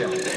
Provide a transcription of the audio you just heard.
się.